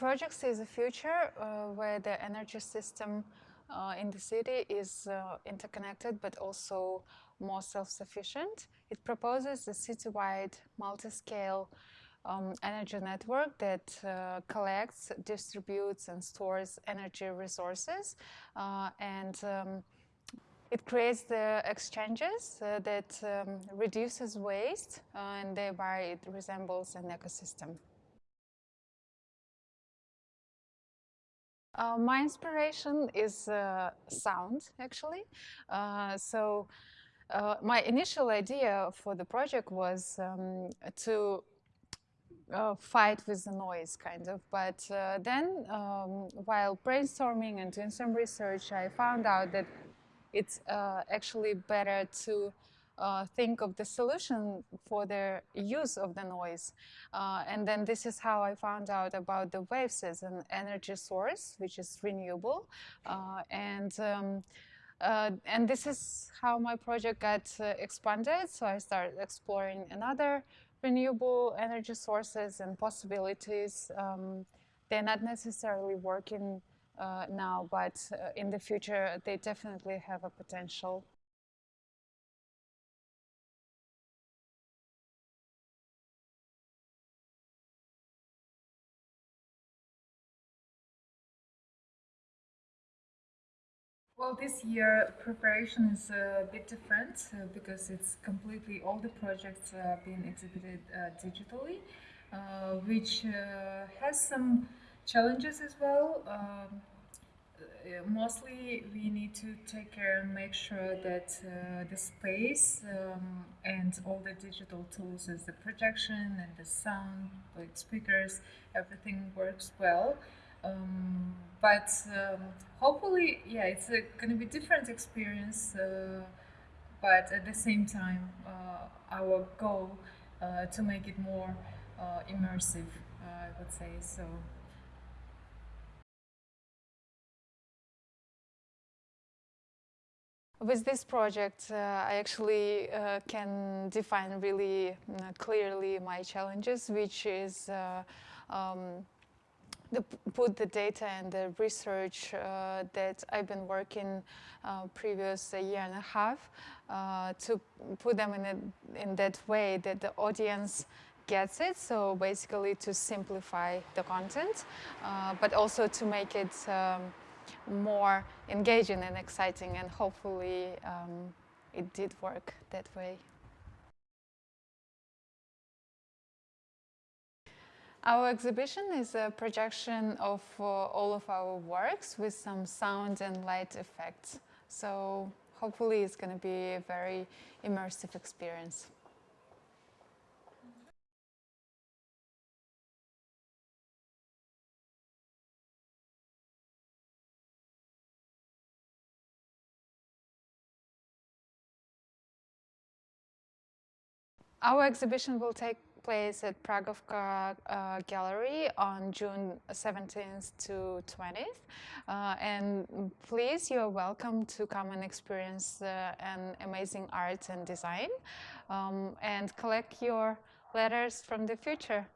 project sees a future uh, where the energy system uh, in the city is uh, interconnected but also more self-sufficient. It proposes a citywide multi-scale um, energy network that uh, collects, distributes and stores energy resources uh, and um, it creates the exchanges uh, that um, reduces waste and thereby it resembles an ecosystem. Uh, my inspiration is uh, sound, actually. Uh, so uh, my initial idea for the project was um, to uh, fight with the noise, kind of. But uh, then, um, while brainstorming and doing some research, I found out that it's actually better to uh, think of the solution for their use of the noise. Uh, and then this is how I found out about the waves as an energy source, which is renewable. Uh, and um, uh, and this is how my project got uh, expanded. So I started exploring another renewable energy sources and possibilities. Um, they're not necessarily working uh, now, but in the future, they definitely have a potential. Well, this year preparation is a bit different uh, because it's completely all the projects are being exhibited uh, digitally, uh, which uh, has some challenges as well. Um, uh, mostly we need to take care and make sure that uh, the space um, and all the digital tools as the projection and the sound, like speakers, everything works well. Um, but um, hopefully, yeah, it's going to be different experience. Uh, but at the same time, uh, our goal uh, to make it more uh, immersive, uh, I would say so. With this project, uh, I actually uh, can define really clearly my challenges, which is uh, um, the, put the data and the research uh, that I've been working uh, previous year and a half uh, to put them in, a, in that way that the audience gets it. So basically to simplify the content, uh, but also to make it um, more engaging and exciting and hopefully um, it did work that way. Our exhibition is a projection of uh, all of our works with some sound and light effects. So hopefully it's going to be a very immersive experience. Our exhibition will take place at Pragovka uh, Gallery on June 17th to 20th. Uh, and please, you're welcome to come and experience uh, an amazing art and design um, and collect your letters from the future.